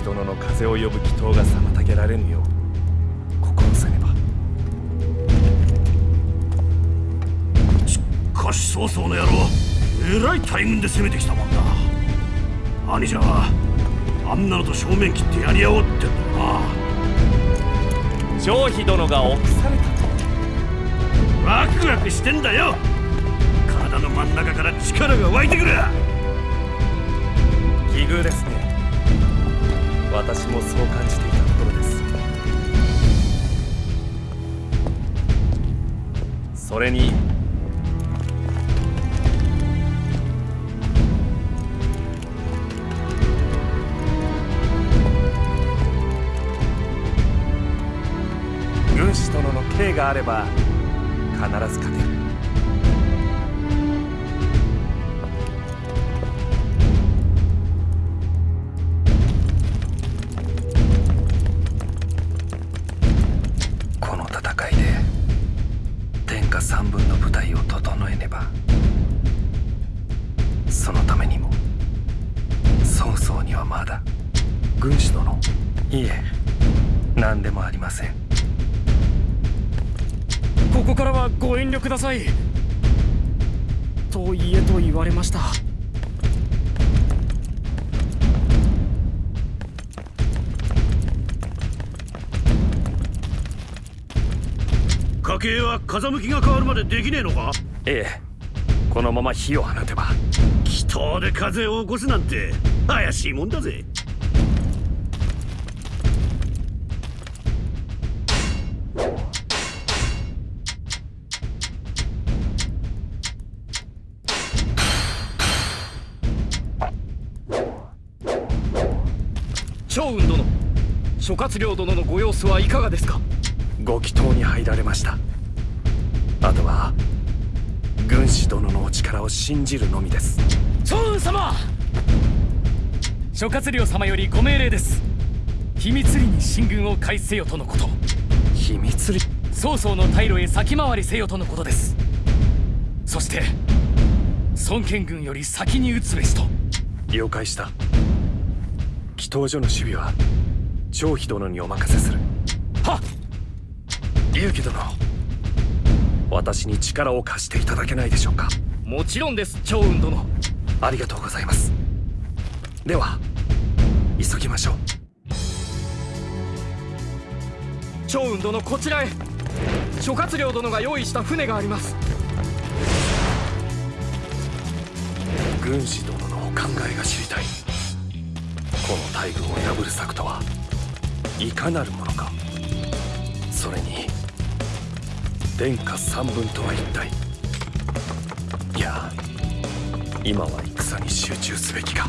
子殿の風を呼ぶ祈祷が妨げられぬよう心せねば。しかし曹操の野郎えらい大軍で攻めてきたもんだ。兄者はあんなのと正面切ってやり合おうってんだよな。張飛殿が臆されたと。ワクワクしてんだよ。体の真ん中から力が湧いてくる。奇遇ですね私もそう感じていたところです。それに軍師殿の刑があれば必ず勝てる。でできねえのか？ええ。このまま火を放てば。祈祷で風を起こすなんて怪しいもんだぜ。趙雲殿諸葛亮殿のご様子はいかがですか？ご祈祷に入られましたあとは軍師殿のお力を信じるのみです。趙雲様！諸葛亮様よりご命令です。秘密裏に進軍を開始せよとのこと。秘密裏？曹操の退路へ先回りせよとのことです。そして孫権軍より先に撃つべしと。了解した。祈祷所の守備は張飛殿にお任せする。はっ！龍騎殿私に力を貸していただけないでしょうか。もちろんです趙雲殿。ありがとうございます。では急ぎましょう。趙雲殿こちらへ。諸葛亮殿が用意した船があります。軍師殿のお考えが知りたい。この大軍を破る策とはいかなるものか。それに天下三分とは一体いや今は戦に集中すべきか。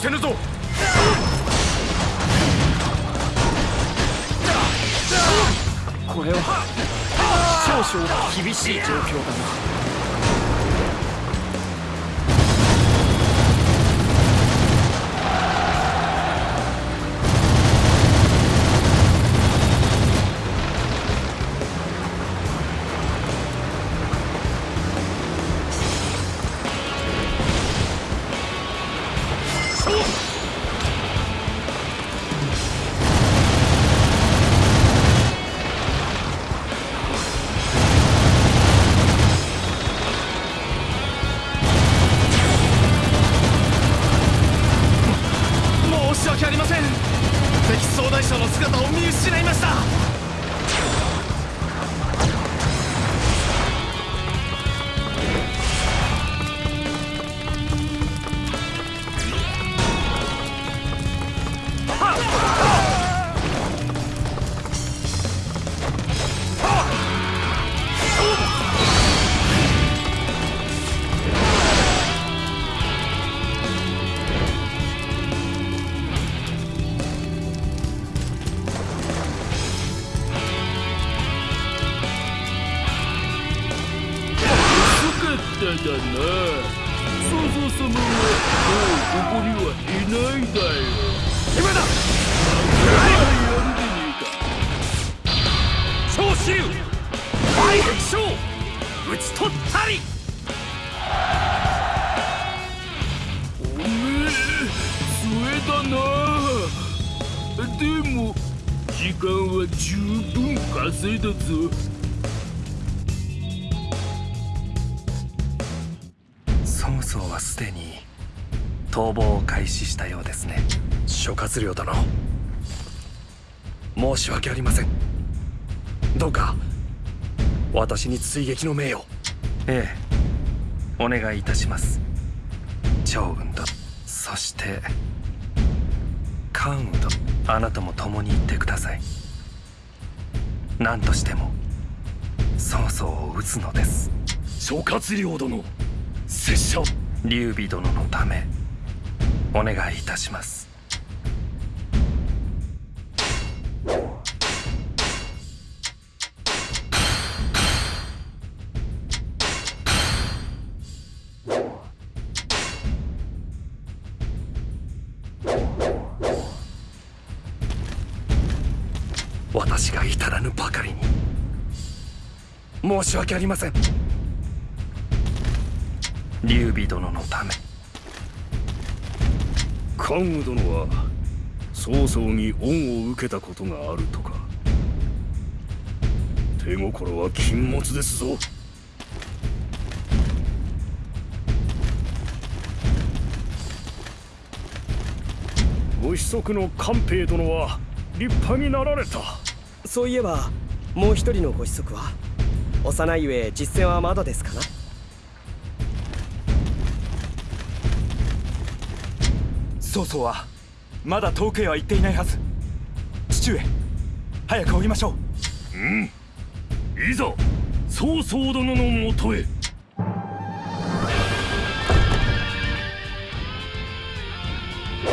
せぬぞ。これは少々厳しい状況だな。曹操はすでに逃亡を開始したようですね。諸葛亮殿。申し訳ありません。どうか私に追撃の命を。ええ。お願いいたします。趙雲とそして関羽とあなたも共に行ってください。何としても曹操を討つのです。諸葛亮殿拙者劉備殿のためお願いいたします。私が至らぬばかりに。申し訳ありません。劉備殿のため。関羽殿は曹操に恩を受けたことがあるとか。手心は禁物ですぞ。ご子息の官兵殿は立派になられた。そういえばもう一人のご子息は？幼いゆえ実戦はまだですかな？曹操はまだ遠くへは行っていないはず。父上早く追いましょう。いざ曹操殿のもとへ。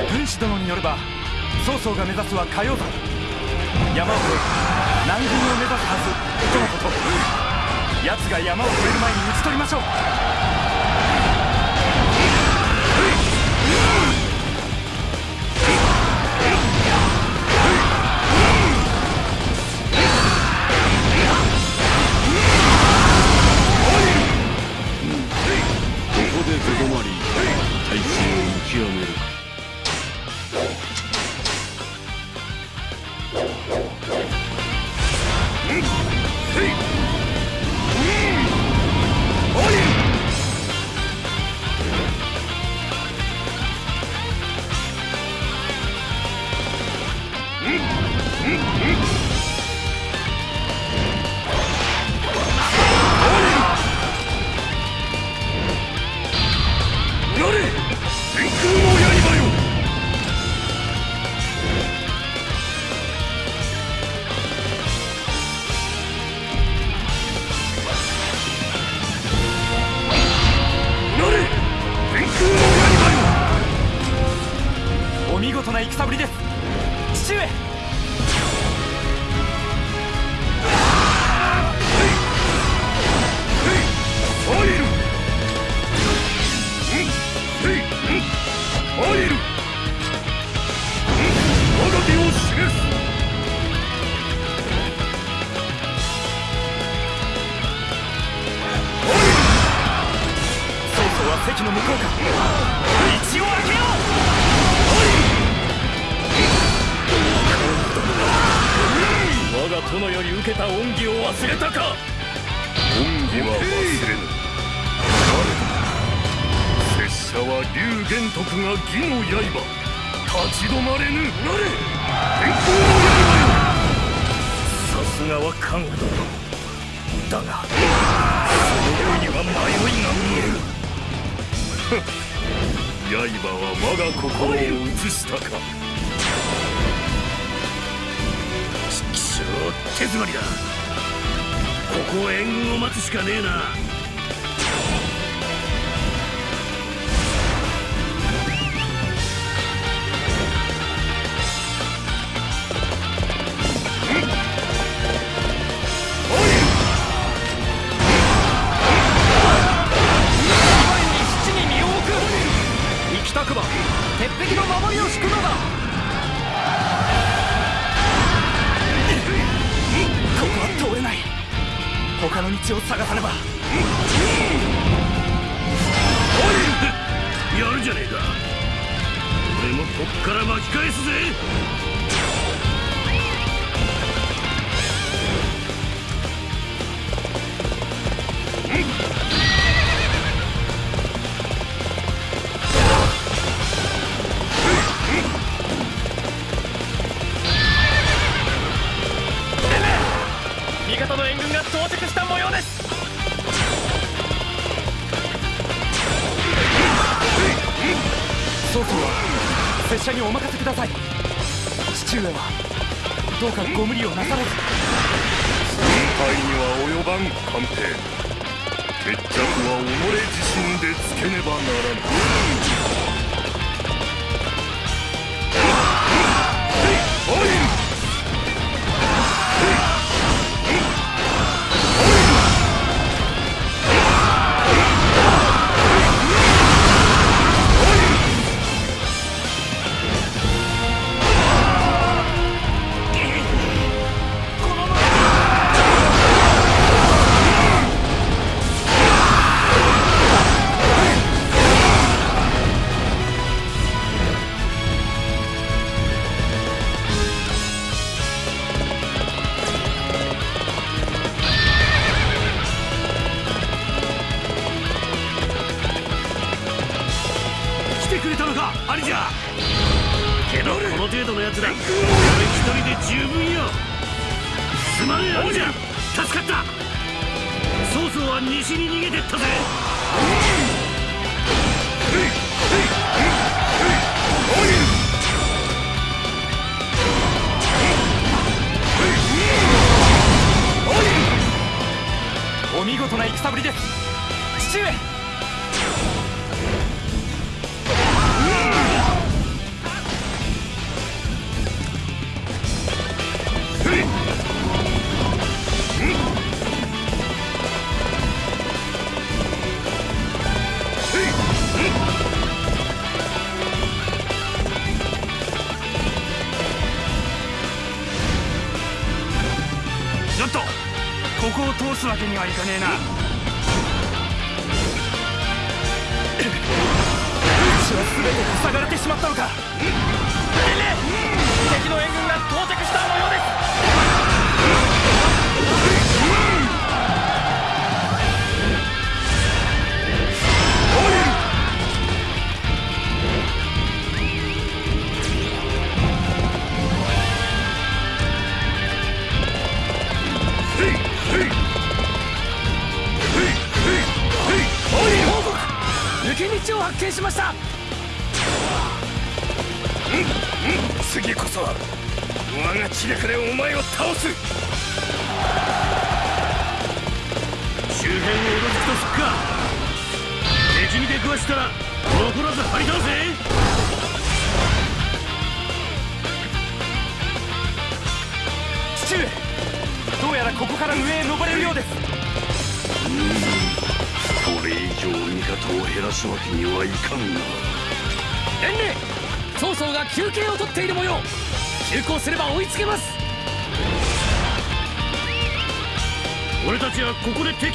軍師殿によれば曹操が目指すは火曜山山を越え南軍を目指すはず。とのこと。奴が山を越える前に討ち取りましょう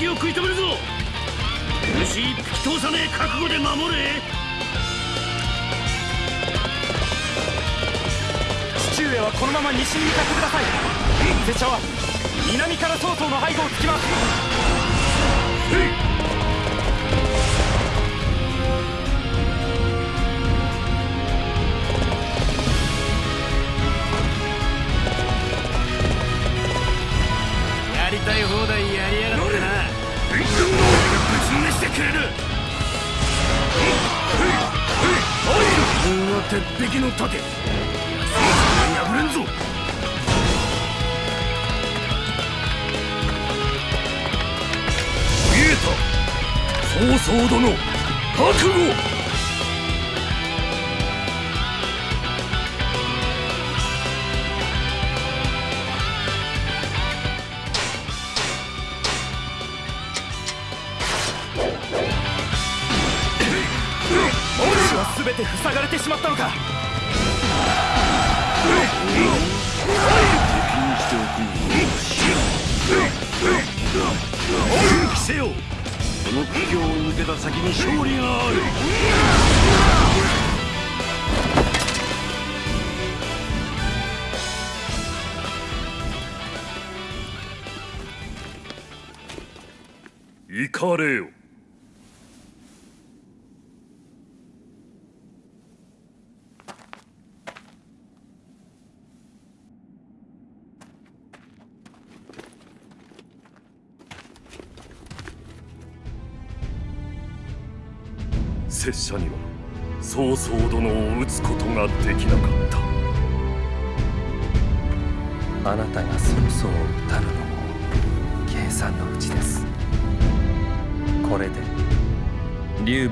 敵を食い止めるぞ。虫一匹通さねえ覚悟で守れ。父上はこのまま西に向かってください。拙者は南から曹操の背後をつきます鉄壁の盾。曹操殿覚悟。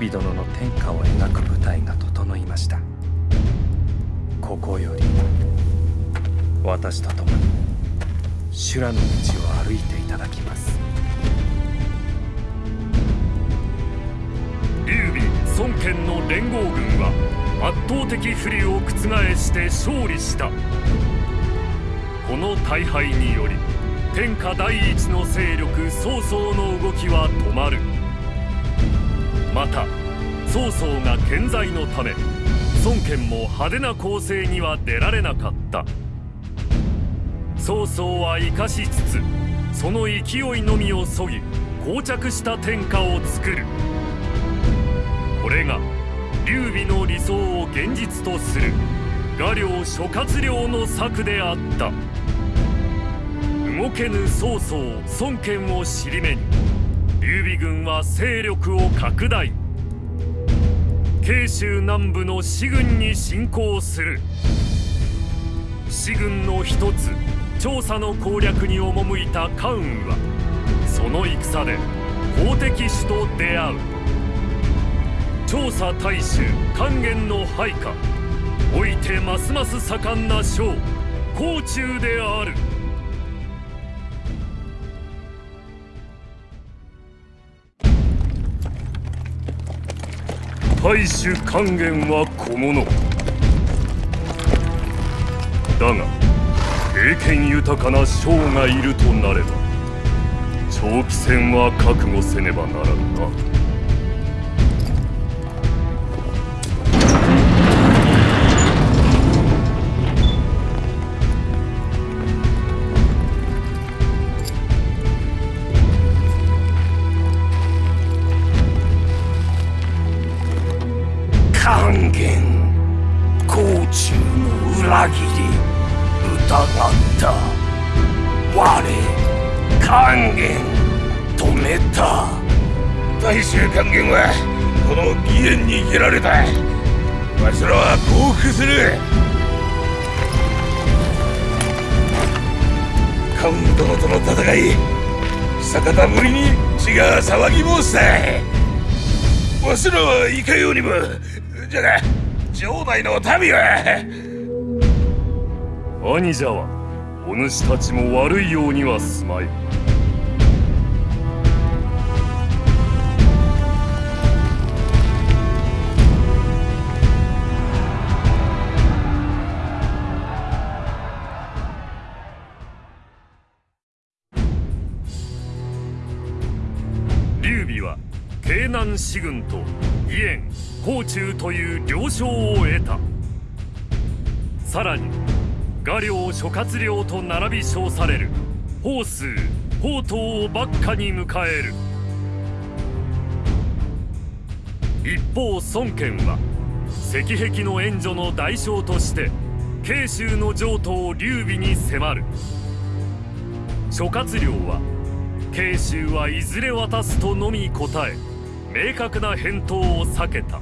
備殿の天下を描く舞台が整いました。ここより私と共に修羅の道を歩いていただきます。劉備孫権の連合軍は圧倒的不利を覆して勝利した。この大敗により天下第一の勢力曹操の動きは止まる。また曹操が健在のため孫権も派手な攻勢には出られなかった。曹操は生かしつつその勢いのみをそぎ膠着した天下を作る。これが劉備の理想を現実とする画領諸葛亮の策であった。動けぬ曹操孫権を尻目に劉備軍は勢力を拡大。慶州南部の四軍に侵攻する。四軍の一つ調査の攻略に赴いた関羽はその戦で好敵手と出会う。調査大衆還元の配下。おいてますます盛んな将甲冑である。大衆還元は小物だが経験豊かな将がいるとなれば長期戦は覚悟せねばならぬな。還元止めた大衆還元はこの義援に生けられたわしらは降伏するカウン殿との戦い久方ぶりに血が騒ぎ申したわしらはいかようにもじゃが城内の民は兄者はお主たちも悪いようにはすまい。劉備は京南士軍と義援甲冑という了承を得た。さらに画領諸葛亮と並び称される。法数宝刀を幕下に迎える。一方孫権は石壁の援助の代償として慶州の譲渡劉備に迫る。諸葛亮は慶州はいずれ渡すとのみ答え明確な返答を避けた。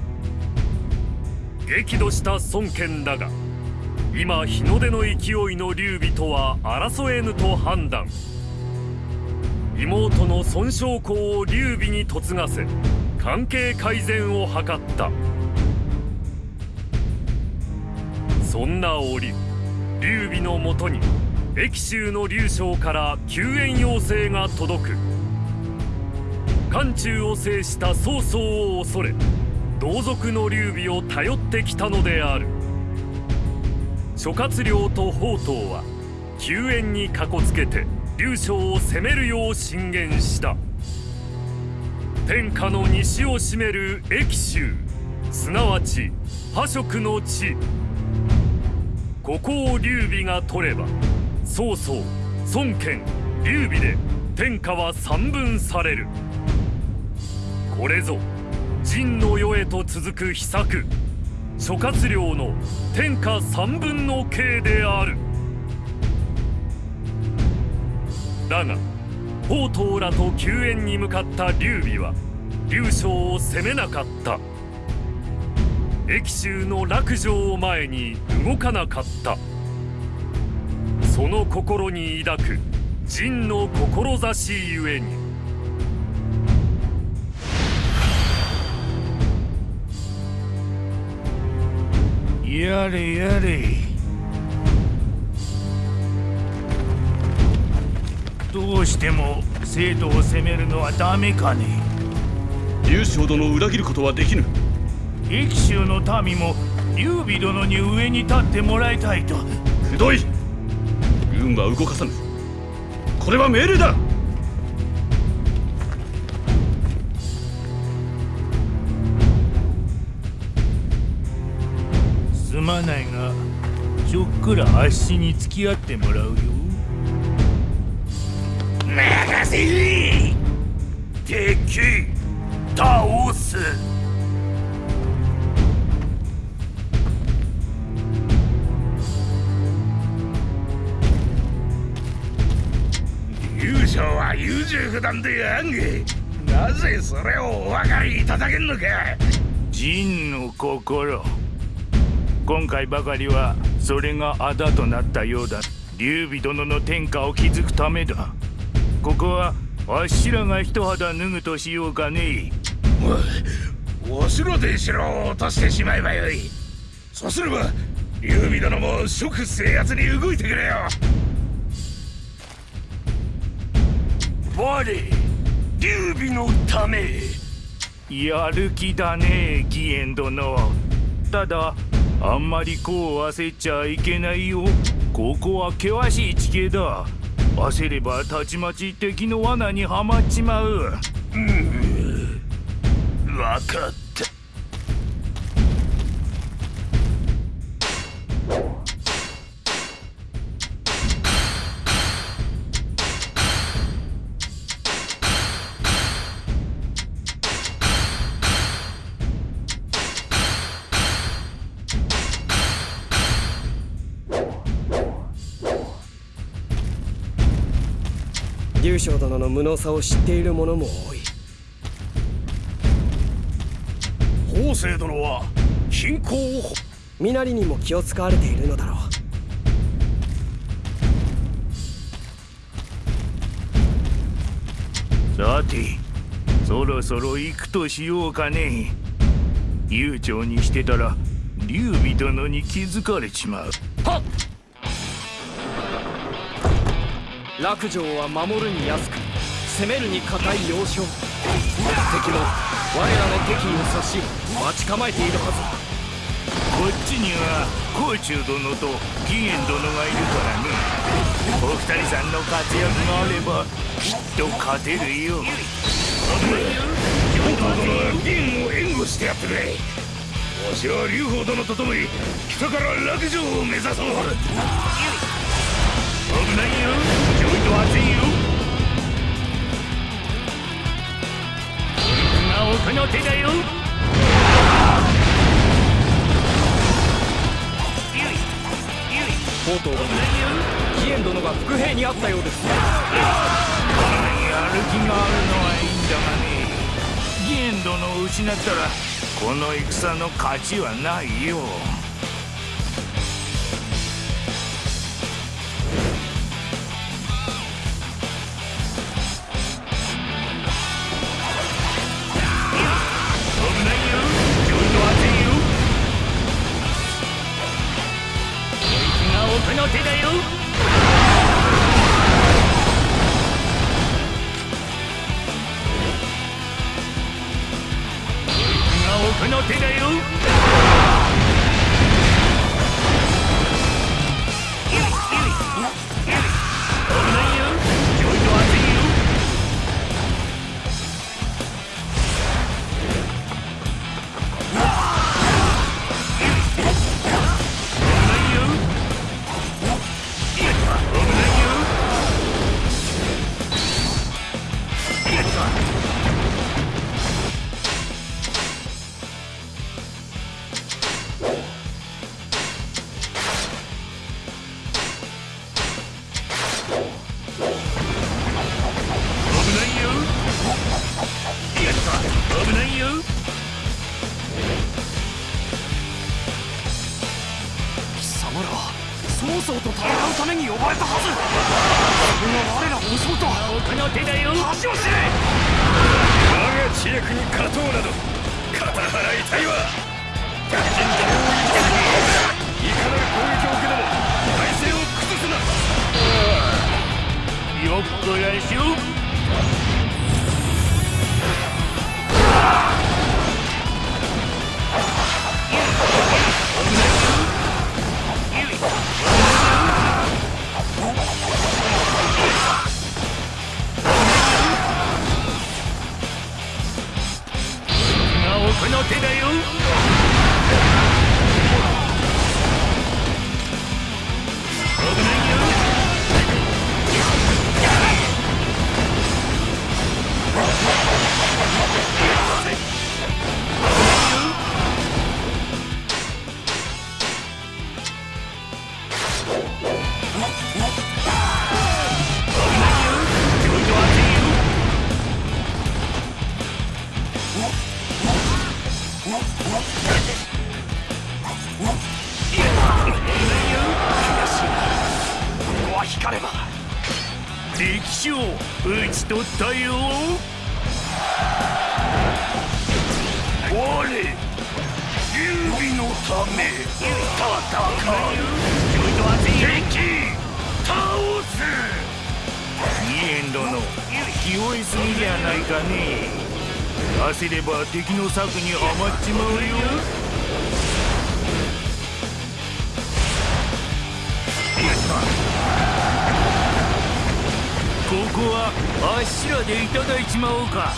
激怒した孫権だが今日の出の勢いの劉備とは争えぬと判断。妹の孫昌公を劉備に嫁がせ関係改善を図った。そんな折劉備のもとに益州の劉将から救援要請が届く。漢中を制した曹操を恐れ同族の劉備を頼ってきたのである。諸葛亮と宝刀は救援にかこつけて劉将を攻めるよう進言した。天下の西を占める益州すなわち破色の地。ここを劉備が取れば曹操孫権劉備で天下は三分される。これぞ陣の世へと続く秘策。諸葛亮の天下三分の計である。だが宝刀らと救援に向かった劉備は劉将を攻めなかった。益州の落城を前に動かなかった。その心に抱く陣の志ゆえに。やれやれどうしても生徒を責めるのはダメかね劉将殿を裏切ることはできぬ。益州の民も劉備殿に上に立ってもらいたいとくどい。軍は動かさぬ。これは命令だまないがちょっくらあっしに付き合ってもらうよ。任せ敵！倒す！優勝は優柔不断であんげなぜそれをお分かりいただけんのか。仁の心今回ばかりはそれがあだとなったようだ。劉備殿の天下を築くためだ。ここはわしらが一肌脱ぐとしようかねおお城で城を落としてしまえばよい。そうすれば劉備殿も即制圧に動いてくれよ。我劉備のため。やる気だね義援殿。ただあんまりこう焦っちゃいけないよ。ここは険しい地形だ。焦ればたちまち敵の罠にはまっちまう。うん。分かった劉将殿の無能さを知っている者も多い。宗生殿は貧困を身なりにも気を使われているのだろう。さてそろそろ行くとしようかね。悠長にしてたら劉備殿に気づかれちまう。はっ落城は守るに安く攻めるに堅い要衝敵も我らの敵意を察し待ち構えているはず。こっちには甲冑殿と義元殿がいるからね。お二人さんの活躍があればきっと勝てるよ。京都殿は義元を援護してやってくれ。わしは劉邦殿と共に北から落城を目指そう。危ないよちょいと熱いよ今奥の手だよ宝刀殿義元殿が伏兵にあったようですやる。気がある。のはいいんだがね義元殿を失ったらこの戦の勝ちはないよめ戦うちょいと熱いよ敵倒す義元殿気負いすぎじゃないかね焦れば敵の策にはまっちまうよここはあっしらでいただいちまおうか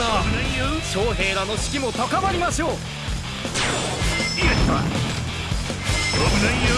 な。将兵らの士気も高まりましょう。やった危ないよ。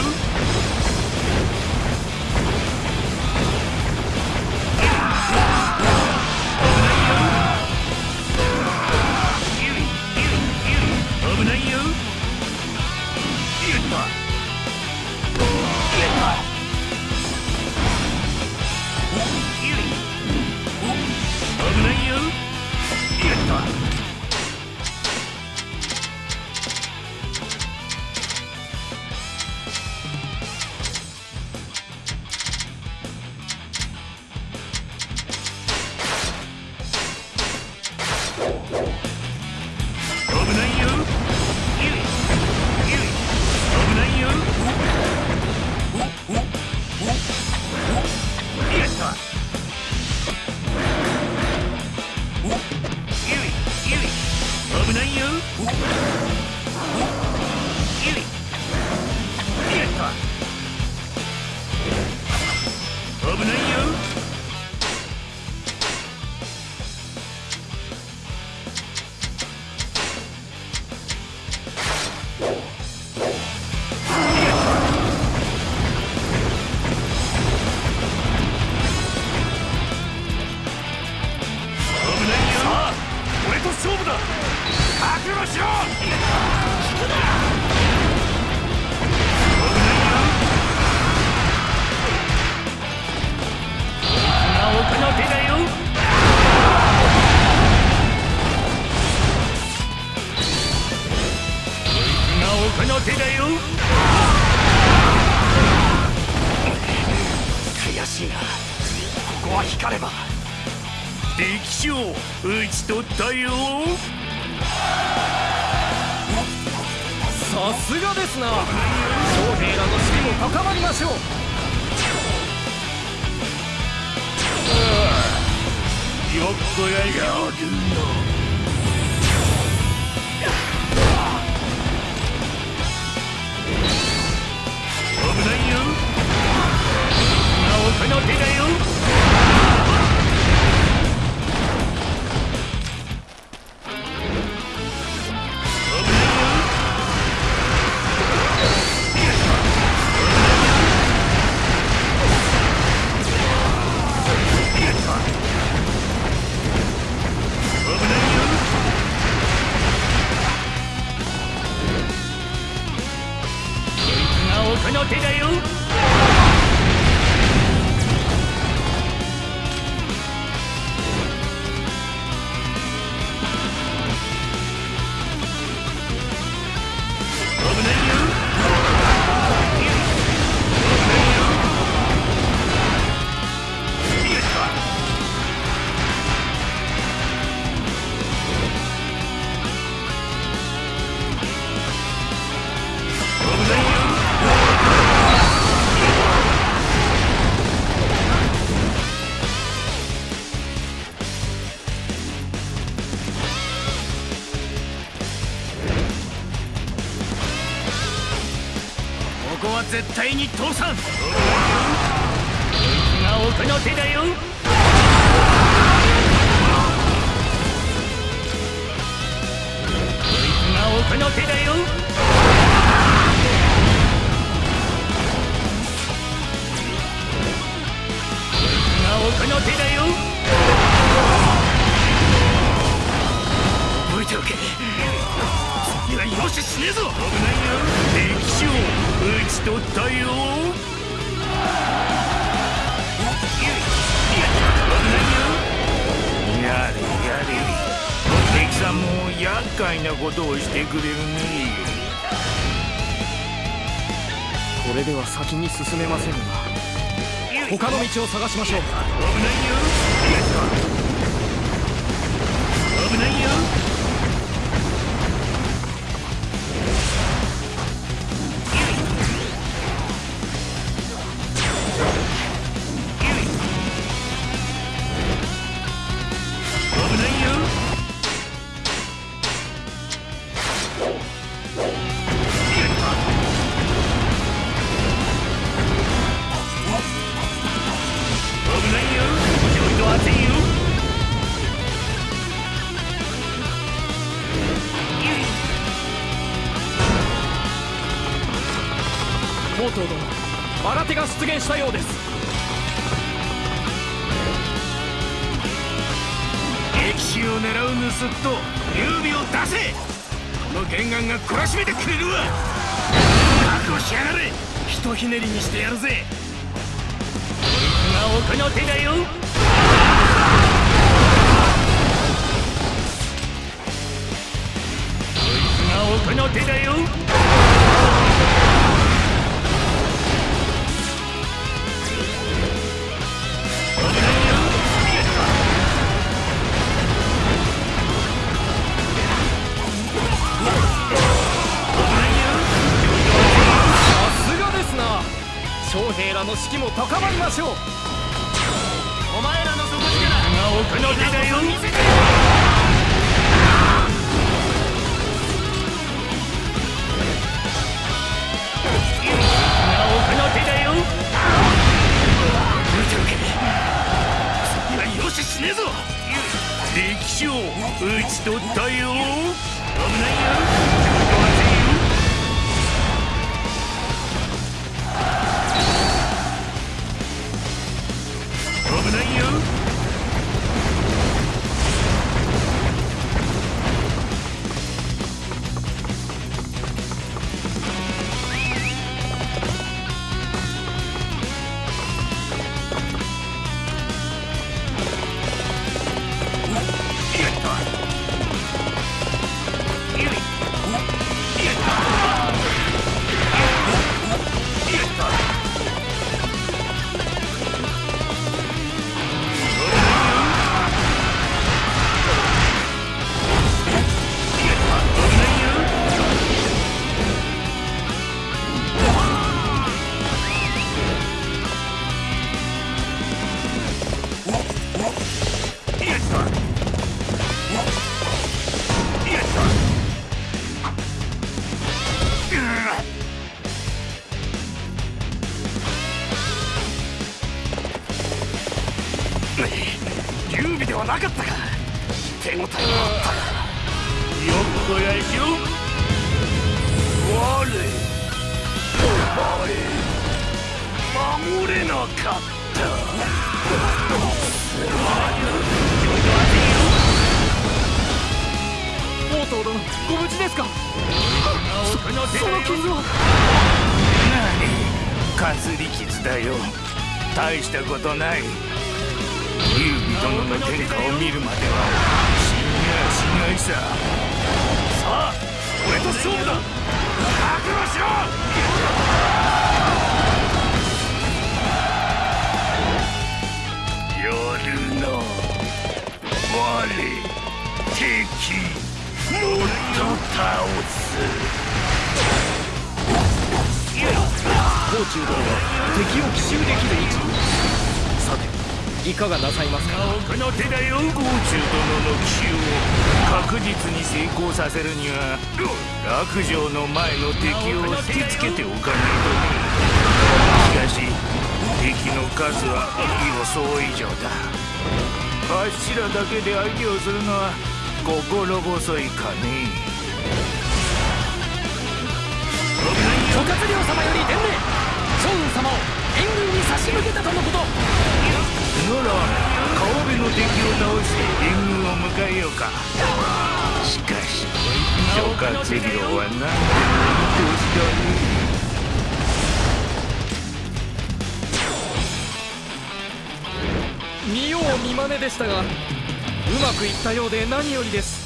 は絶対に通さん。が奥の手だよ。こいつが奥の手だよ。こいつが奥の手だよ。覚えておけ。次は容赦しねえぞ。危ないよ敵将討ち取ったよやれやれ。敵さんも厄介なことをしてくれるねこれでは先に進めませんが他の道を探しましょう。危ないよ。危ないよ。の士気も高まりましょう。お前らの底力。が奥の手だよが奥の手だよ見ておけ。次は容赦しねえぞ。敵将討ち取ったよ。危ないより傷だよ。大したことない。劉備殿の天下を見るまでは死にやしないさ。さあ俺と勝負だ。覚悟しろ。夜の我敵もっと倒す。甲冑殿は敵を奇襲できる位置さていかがなさいますか。この手だよ甲冑殿の奇襲を確実に成功させるには落城の前の敵を引きつけておかないとしかし敵の数は予想以上だ。柱だけで相手をするのは心細いかね諸葛亮様より伝令。雲様を援軍に差し向けたとのこと。なら川辺の敵を倒して援軍を迎えようか。しかし諸葛亮は何でもいい年だね見よう見まねでしたがうまくいったようで何よりです。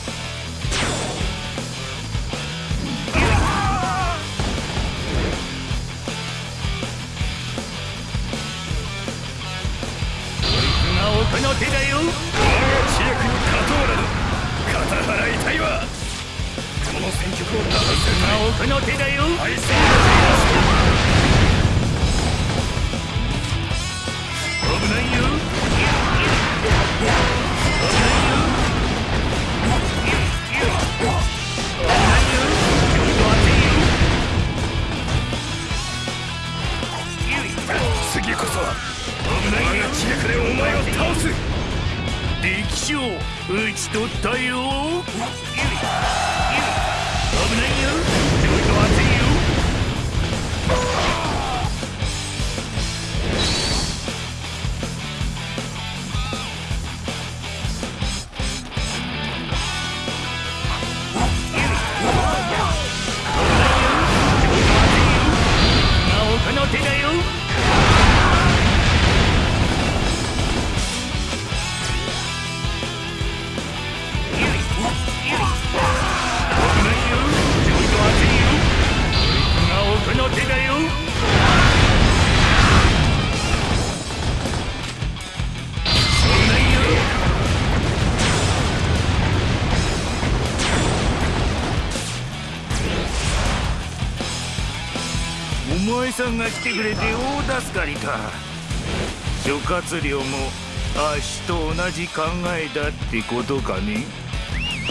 この手だよ知略に勝とうなど肩払いたいわ。この戦局を打破するなおこの手だよ。愛戦危ないよ。次こそは我が知略でお前を倒す。歴史を打ち取ったよ諸葛亮もあっしと同じ考えだってことかね？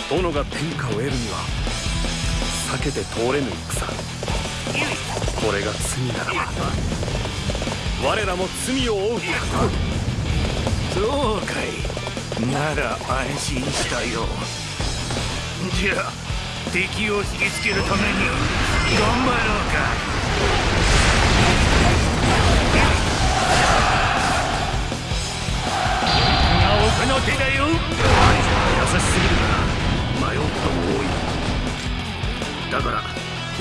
殿が天下を得るには避けて通れぬ戦これが罪ならば我らも罪を負うそうかい。なら安心したよ。じゃあ敵を引きつけるために頑張ろうかなおこの手だよ。優しすぎるな迷うことも多い。だから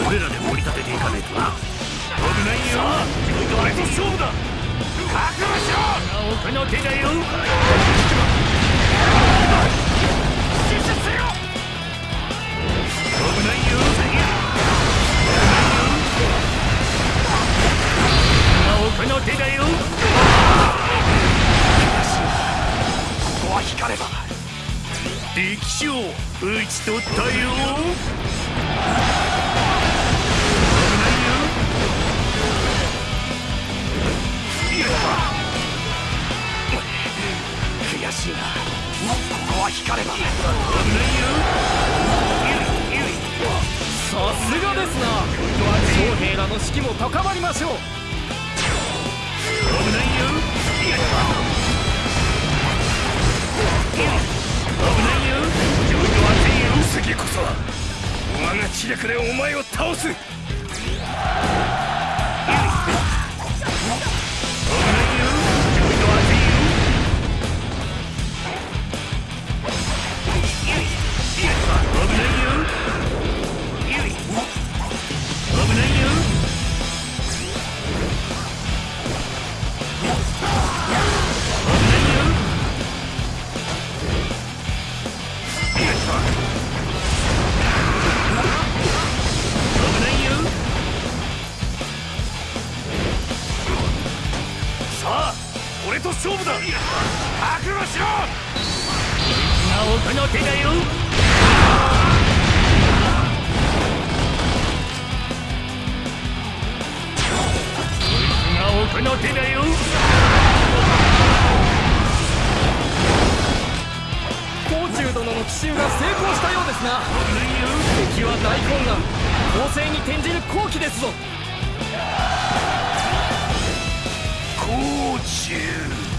俺らで盛り立てていかねえとな。危ないよ。俺と勝負だ。覚悟しろ。なおこの手だよ。危ないよ。手だよは光れば。敵将討ち取ったよ。危ないよ。悔しいな。ここは光れば。危ないよさすがですな。将兵らの士気も高まりましょう。危ないよないよ。上位は全員次こそは我が知略でお前を倒す。危ないよ。覚悟しろが奥の手だよが奥の手だよ。甲冑殿の奇襲が成功したようですな敵は大混乱攻勢に転じる好機ですぞ甲冑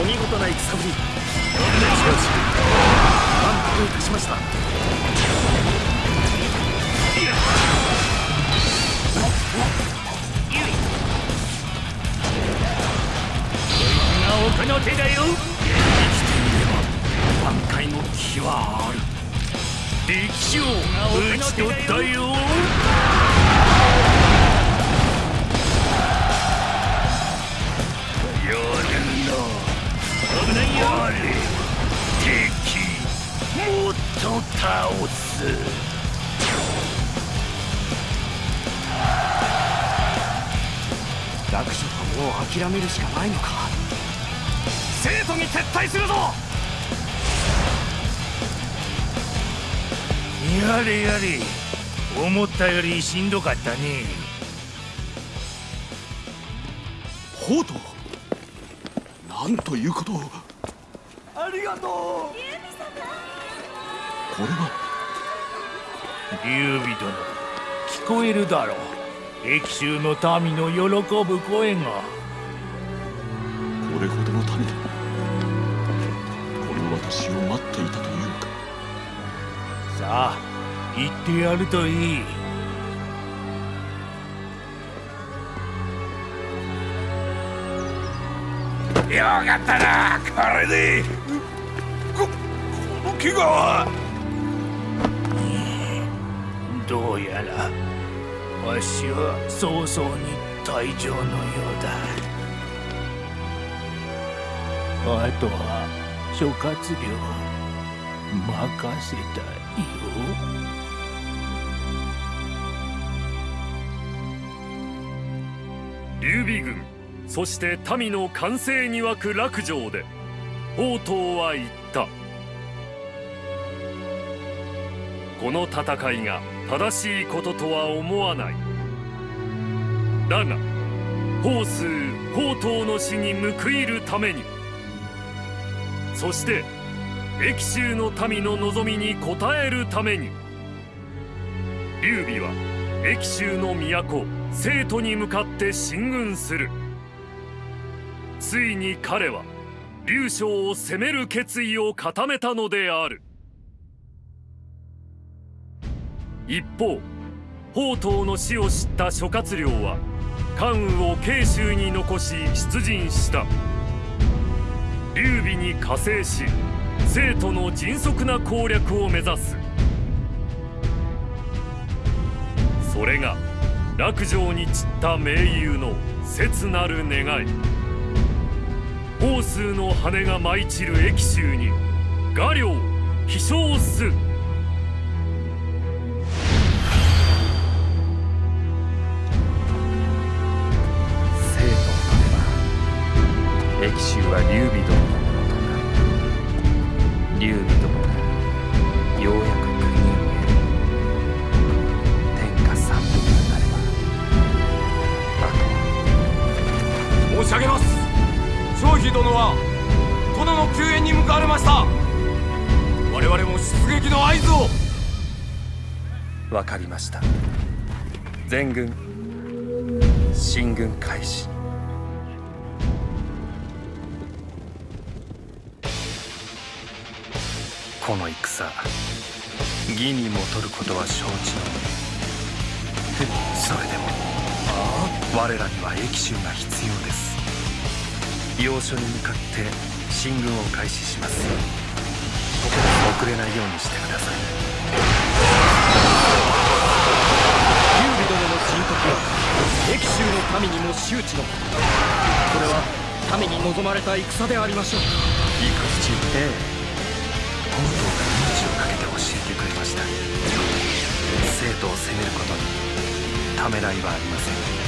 お見事な戦ぶりしかし満足いたしました。が奥の手だよ。生きていれば挽回の気はある。歴史を打ち取ったよ諦めるしかないのか。生徒に撤退するぞ！やれやれ。思ったよりしんどかったね。ホートなんということ？をありがとう！これは？劉備殿聞こえるだろう。益州の民の喜ぶ声が私を待っていたというのか？さあ言ってやるといい。よかったなこれで。ここの怪我は。どうやらわしは早々に退場のようだ。あとは諸葛亮任せたよ。劉備軍そして民の歓声に沸く落城で宝刀は言った。この戦いが正しいこととは思わない。だが宝数宝刀の死に報いるためにそして益州の民の望みに応えるために劉備は益州の都生徒に向かって進軍する。ついに彼は劉将を攻める決意を固めたのである。一方宝刀の死を知った諸葛亮は関羽を慶州に残し出陣した。劉備に加勢し生徒の迅速な攻略を目指す。それが落城に散った盟友の切なる願い。宝数の羽が舞い散る駅州に画領飛翔す。れば益州は劉備殿のものとなる。劉備殿がようやく国を得る。天下三分になればあとは。殿は殿の救援に向かわれました。我々も出撃の合図を。わかりました。全軍進軍開始。この戦。義にも取ることは承知の上。それでも。我らには益州が必要です。要所に向かって進軍を開始します。遅れないようにしてください。劉備殿の人徳は益州の民にも周知の。これは民に望まれた戦でありましょう。行く父ええ本当が命を懸けて教えてくれました。生徒を責めることにためらいはありません。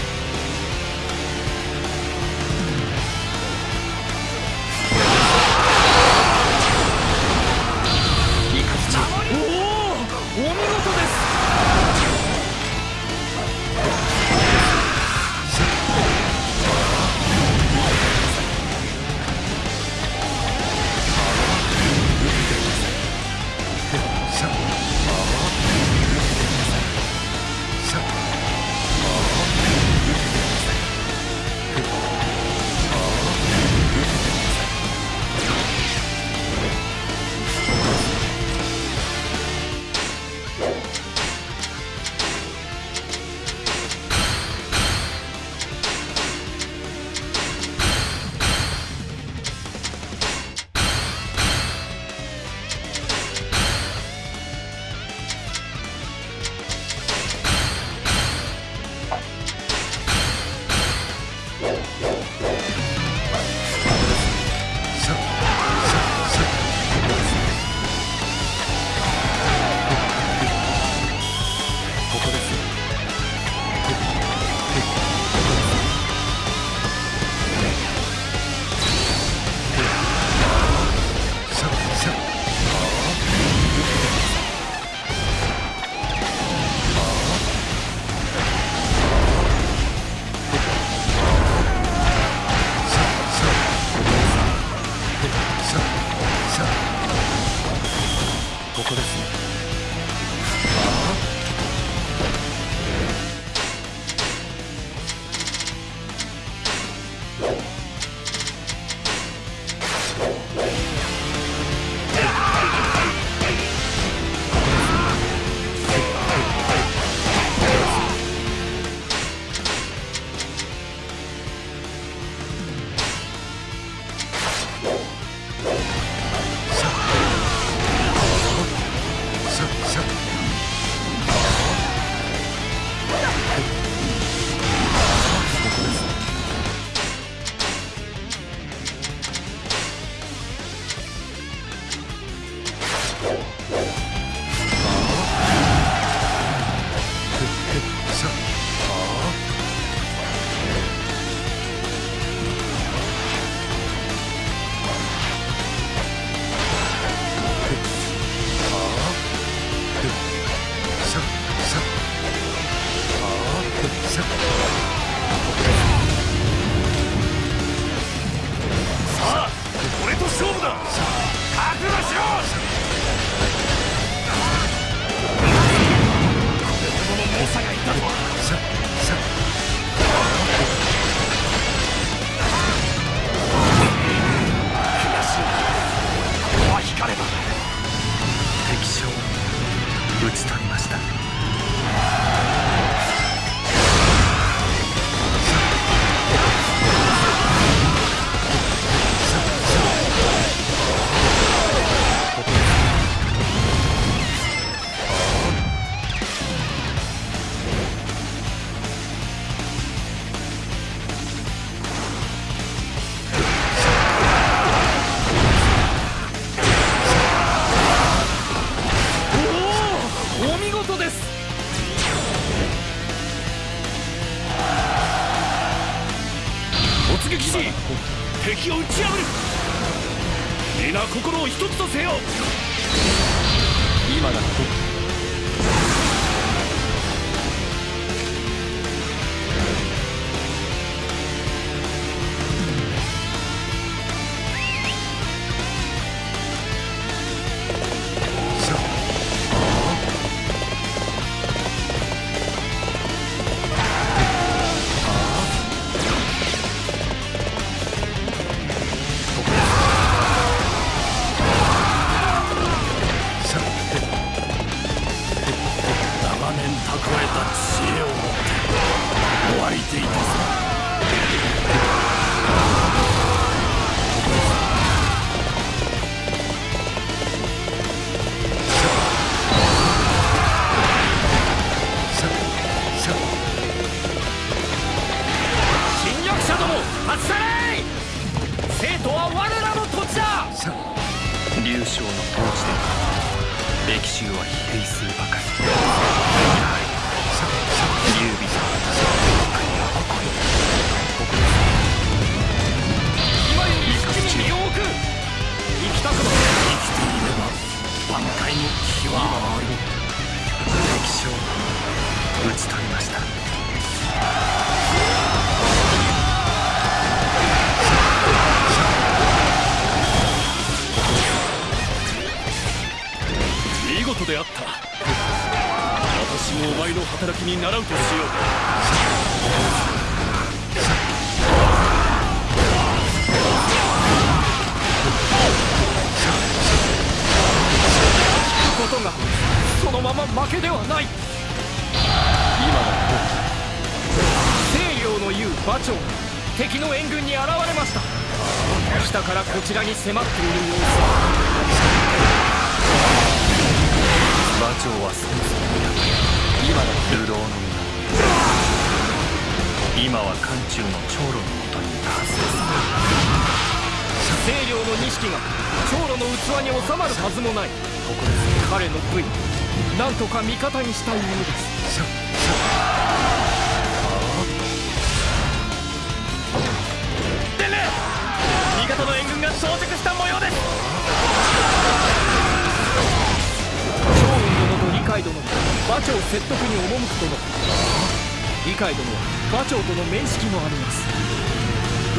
界でも馬長との面識もあります。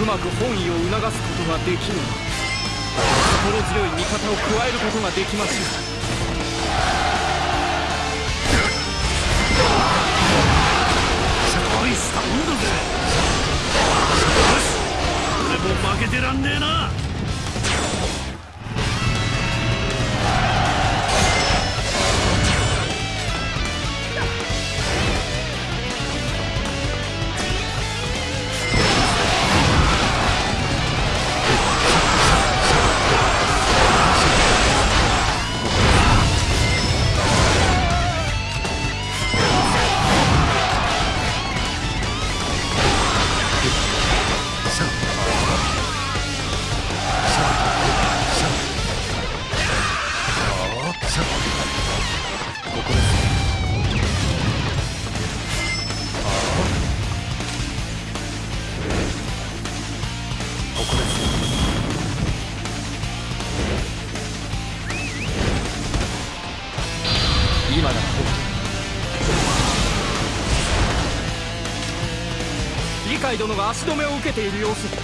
うまく本意を促すことができれば心強い味方を加えることができますよ負けてらんねえな。が足止めを受けている様子。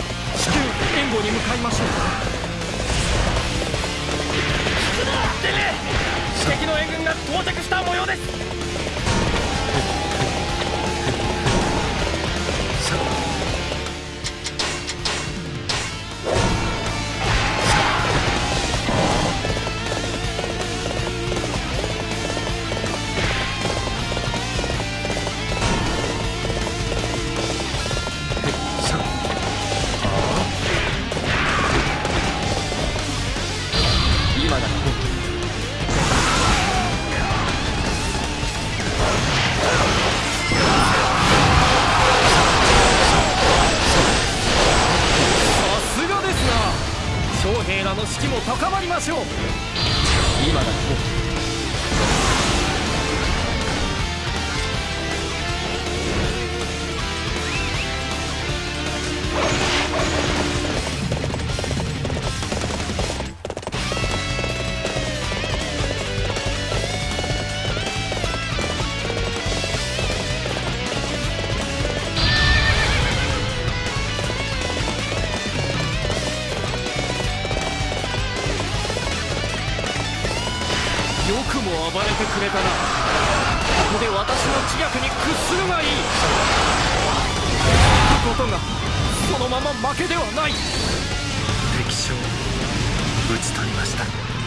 くれたな。ここで私の自虐に屈するがいい。ことがそのまま負けではない。敵将討ち取りました。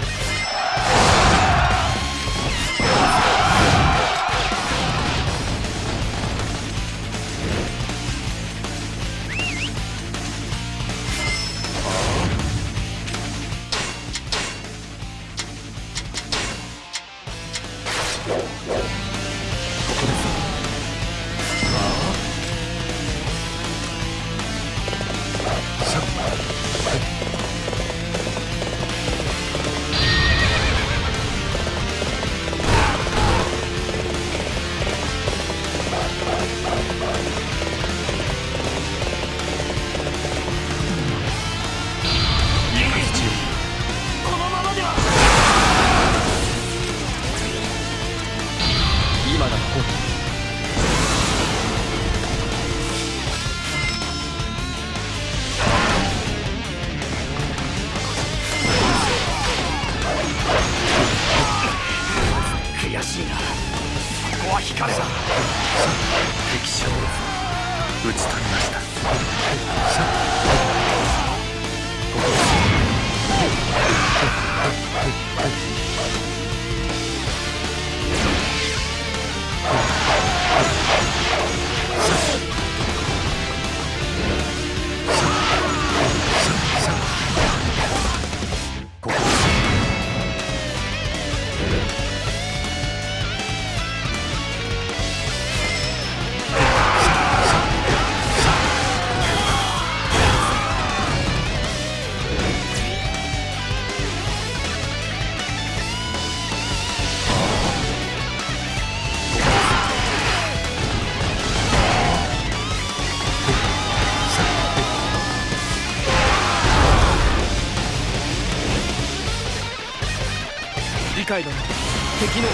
敵の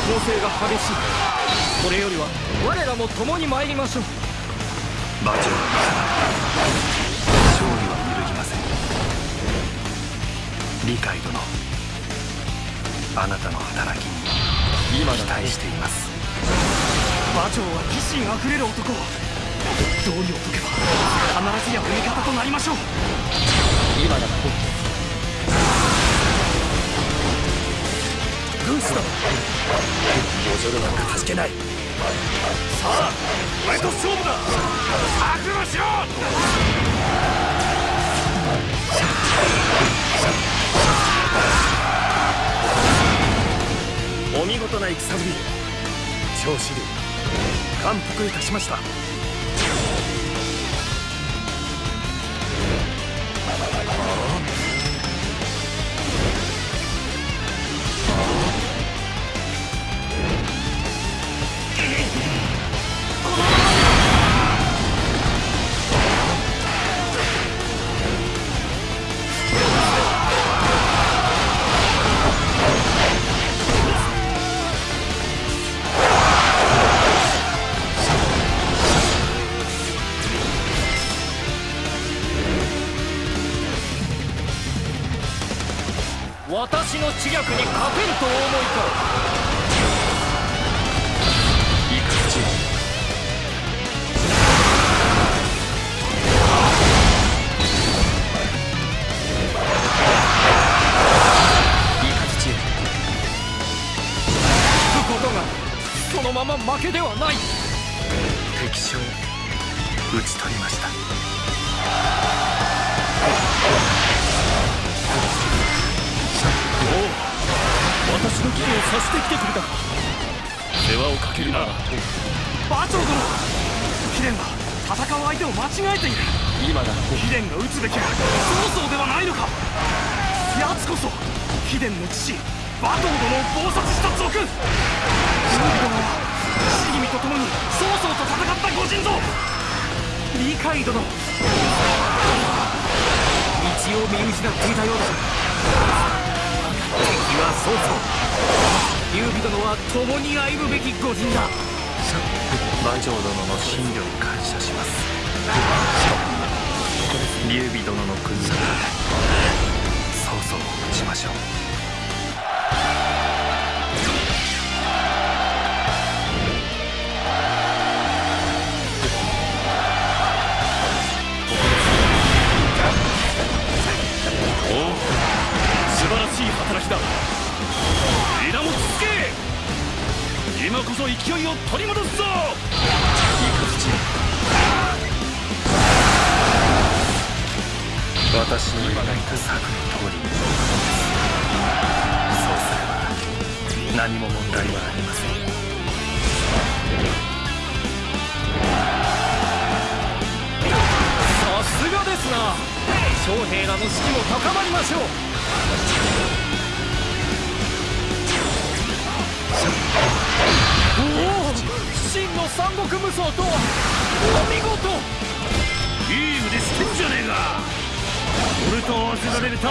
攻勢が激しい。これよりは我らも共に参りましょう。馬上の勝利は揺るぎません。理解殿。あなたの働きに今期待しています。馬長は義心あふれる男道理を解けば必ずや味方となりましょう。今だ軍師だおじょるなんか助けない。さあお前と勝負だ。覚悟しろ。お見事な戦ぶり長子流感服いたしました。とお思いか。察してきてくれたか。世話をかけるな。ら馬長殿貴殿は戦う相手を間違えている。今だ貴殿が撃つべきは曹操ではないのか。奴こそ貴殿の父馬頭殿を謀殺した賊。忍殿は伏見と共に曹操と戦った御人ぞ理解殿。道を見失っていたようだ。敵は曹操劉備殿は共に歩むべき御人だ。馬上殿の信慮に感謝します。劉備殿の国なら曹操を討ちましょう。おお素晴らしい働きだ今こそ勢いを取り戻すぞ！私の描いた策の通りにそうすれば何も問題はありません。さすがですな。将兵らの士気も高まりましょう。真の三国無双とはお見事。いい腕してんじゃねえか。俺と合わせられるた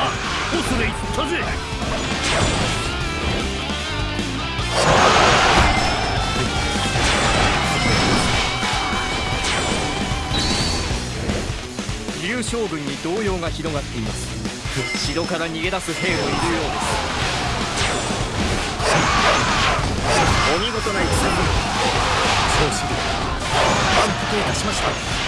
恐れ入ったぜ。劉将軍に動揺が広がっています。城から逃げ出す兵もいるようです見事な戦。調子で満腹いたしました。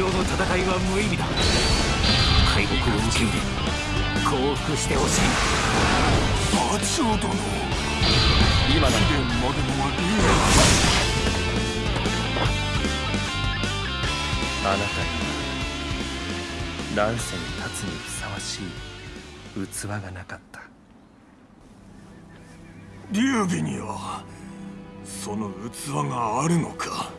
上の戦いは無意味だ。敗北を受け入れ降伏してほしい。馬長殿今だまでのはあなたには乱世に立つにふさわしい器がなかった。劉備にはその器があるのか？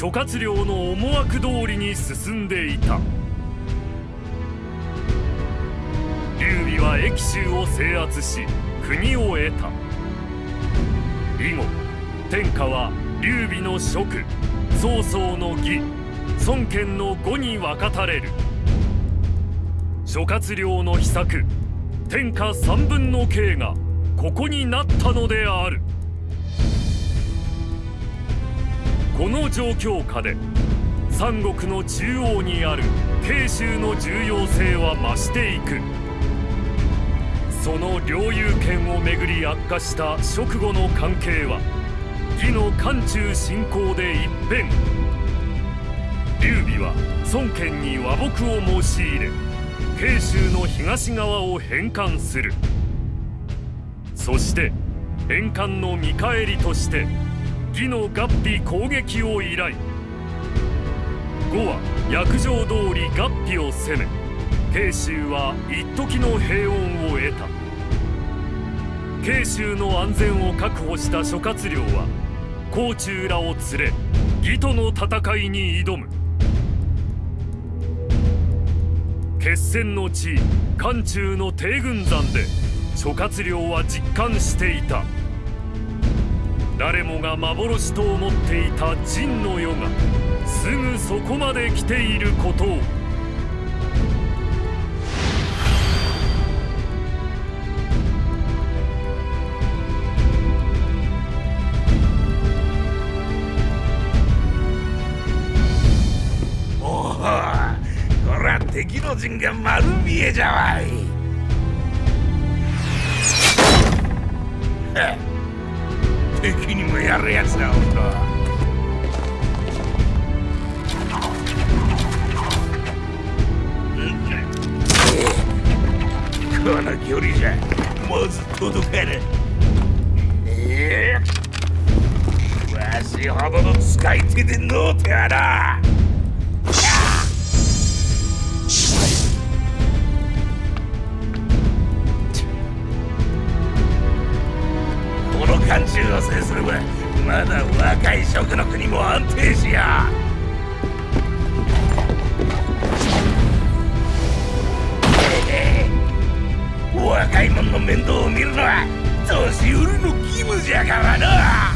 諸葛亮の思惑通りに進んでいた。劉備は益州を制圧し国を得た。以後天下は劉備の職曹操の義孫権の語に分かたれる。諸葛亮の秘策天下三分の計がここになったのである。この状況下で三国の中央にある慶州の重要性は増していく。その領有権をめぐり悪化した直後の関係は義の漢中侵攻で一変。劉備は孫権に和睦を申し入れ慶州の東側を返還する。そして返還の見返りとして義の合皮攻撃を依頼。呉は約定通り合皮を攻め。慶州は一時の平穏を得た。慶州の安全を確保した諸葛亮は甲冑らを連れ義との戦いに挑む。決戦の地漢中の帝軍山で諸葛亮は実感していた。誰もが幻と思っていた陣の世がすぐそこまで来ていることを。おおこら敵の陣が丸見えじゃわい。敵にもやるやつだおるとこの距離じゃまず届かぬわしほどの使い手でのうてはなはまだ若い職の国も安定しや。若い者の面倒を見るのは年寄りの義務じゃからな。